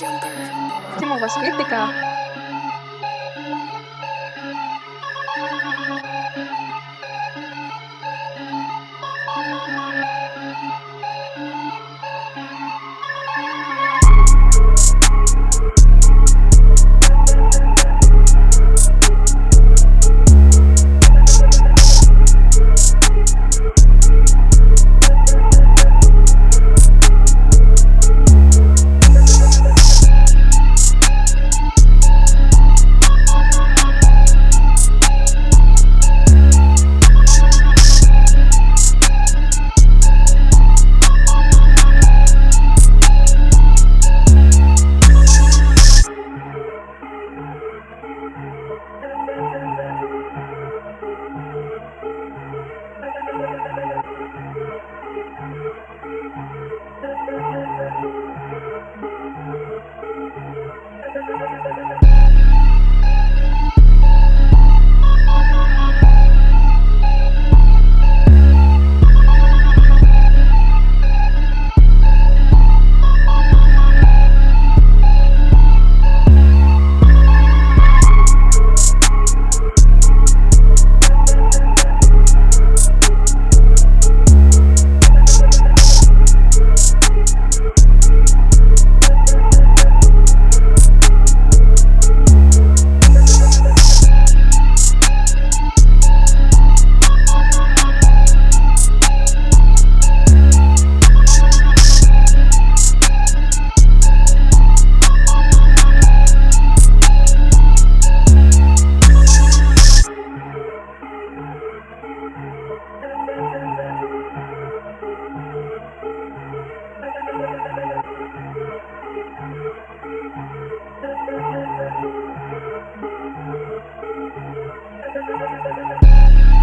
Тимур, вас есть такая Thank you.